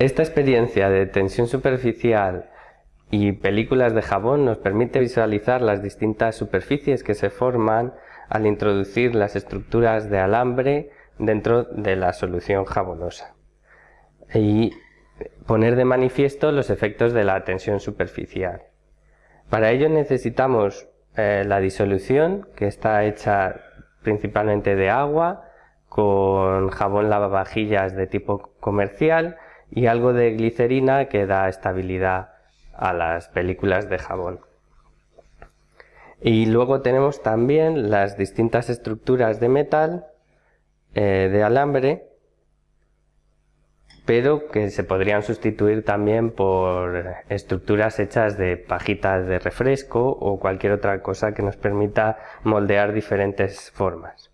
Esta experiencia de tensión superficial y películas de jabón nos permite visualizar las distintas superficies que se forman al introducir las estructuras de alambre dentro de la solución jabonosa y poner de manifiesto los efectos de la tensión superficial. Para ello necesitamos eh, la disolución que está hecha principalmente de agua con jabón lavavajillas de tipo comercial y algo de glicerina que da estabilidad a las películas de jabón. Y luego tenemos también las distintas estructuras de metal, eh, de alambre, pero que se podrían sustituir también por estructuras hechas de pajitas de refresco o cualquier otra cosa que nos permita moldear diferentes formas.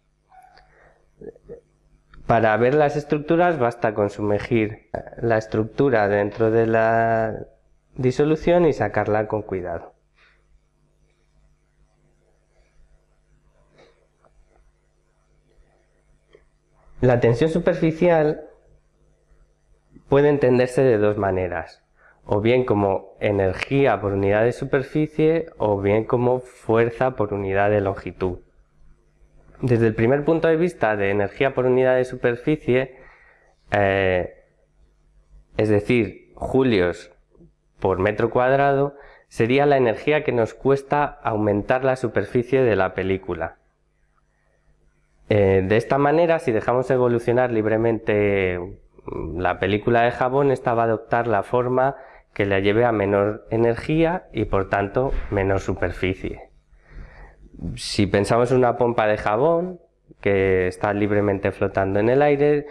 Para ver las estructuras basta con sumergir la estructura dentro de la disolución y sacarla con cuidado. La tensión superficial puede entenderse de dos maneras, o bien como energía por unidad de superficie o bien como fuerza por unidad de longitud. Desde el primer punto de vista de energía por unidad de superficie, eh, es decir, julios por metro cuadrado, sería la energía que nos cuesta aumentar la superficie de la película. Eh, de esta manera, si dejamos evolucionar libremente mm, la película de jabón, esta va a adoptar la forma que la lleve a menor energía y por tanto menor superficie. Si pensamos en una pompa de jabón que está libremente flotando en el aire,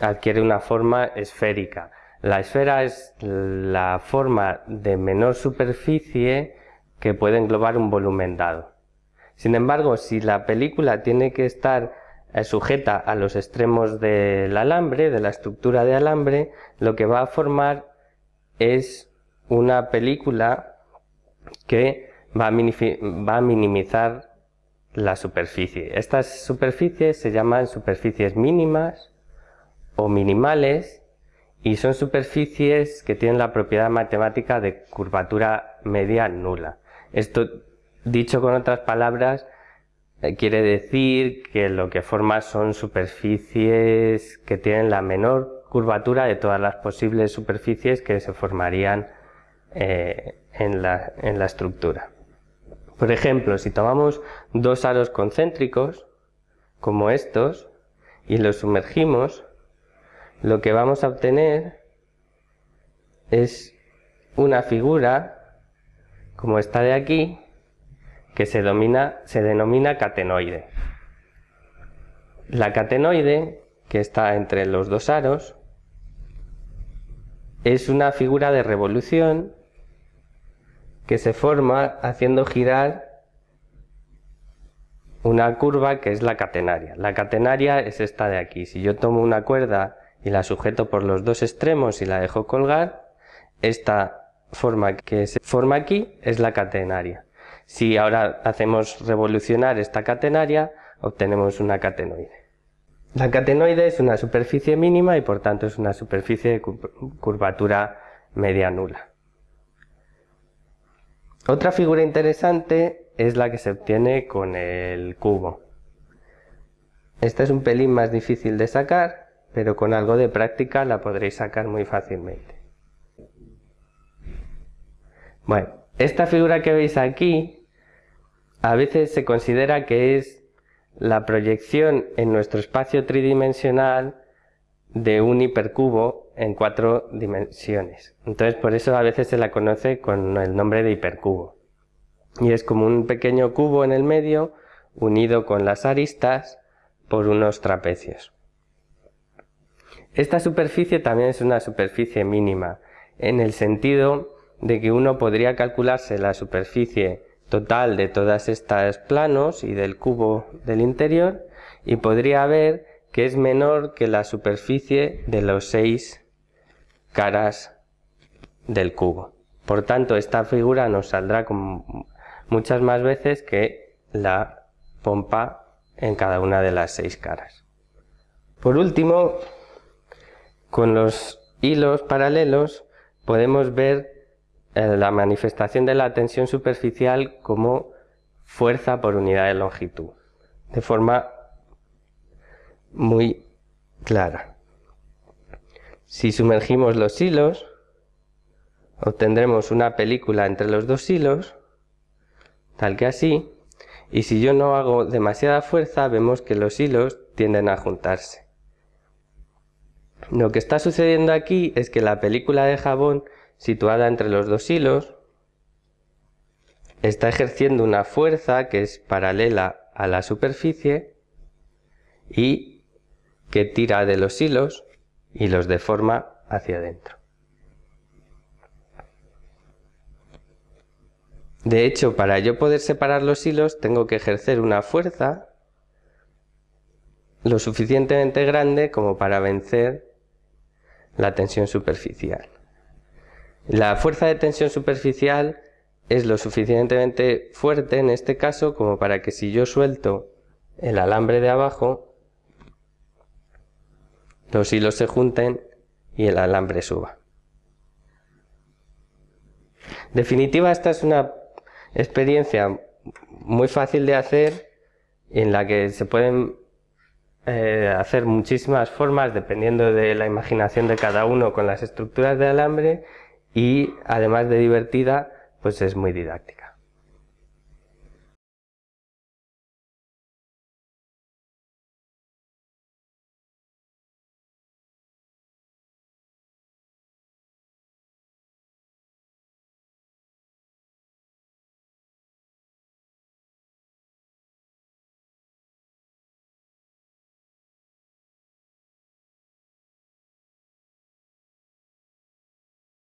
adquiere una forma esférica. La esfera es la forma de menor superficie que puede englobar un volumen dado. Sin embargo, si la película tiene que estar eh, sujeta a los extremos del alambre, de la estructura de alambre, lo que va a formar es una película que va a, minimizar la superficie. Estas superficies se llaman superficies mínimas o minimales y son superficies que tienen la propiedad matemática de curvatura media nula. Esto, dicho con otras palabras, eh, quiere decir que lo que forma son superficies que tienen la menor curvatura de todas las posibles superficies que se formarían eh, en la estructura. Por ejemplo, si tomamos dos aros concéntricos, como estos, y los sumergimos, lo que vamos a obtener es una figura, como esta de aquí, que se, denomina catenoide. La catenoide, que está entre los dos aros, es una figura de revolución que se forma haciendo girar una curva que es la catenaria. La catenaria es esta de aquí. Si yo tomo una cuerda y la sujeto por los dos extremos y la dejo colgar, esta forma que se forma aquí es la catenaria. Si ahora hacemos revolucionar esta catenaria, obtenemos una catenoide. La catenoide es una superficie mínima y por tanto es una superficie de curvatura media nula. Otra figura interesante es la que se obtiene con el cubo. Esta es un pelín más difícil de sacar, pero con algo de práctica la podréis sacar muy fácilmente. Bueno, esta figura que veis aquí a veces se considera que es la proyección en nuestro espacio tridimensional de un hipercubo en cuatro dimensiones. Entonces por eso a veces se la conoce con el nombre de hipercubo. Y es como un pequeño cubo en el medio unido con las aristas por unos trapecios. Esta superficie también es una superficie mínima, en el sentido de que uno podría calcularse la superficie total de todas estas planos y del cubo del interior y podría ver que es menor que la superficie de los seis caras del cubo. Por tanto, esta figura nos saldrá muchas más veces que la pompa en cada una de las seis caras. Por último, con los hilos paralelos podemos ver eh, la manifestación de la tensión superficial como fuerza por unidad de longitud, de forma muy clara. Si sumergimos los hilos, obtendremos una película entre los dos hilos, tal que así, y si yo no hago demasiada fuerza, vemos que los hilos tienden a juntarse. Lo que está sucediendo aquí es que la película de jabón situada entre los dos hilos está ejerciendo una fuerza que es paralela a la superficie y que tira de los hilos y los deforma hacia adentro. De hecho, para yo poder separar los hilos tengo que ejercer una fuerza lo suficientemente grande como para vencer la tensión superficial. La fuerza de tensión superficial es lo suficientemente fuerte en este caso como para que si yo suelto el alambre de abajo, los hilos se junten y el alambre suba. En definitiva, esta es una experiencia muy fácil de hacer en la que se pueden eh, hacer muchísimas formas dependiendo de la imaginación de cada uno con las estructuras de alambre y además de divertida pues es muy didáctica.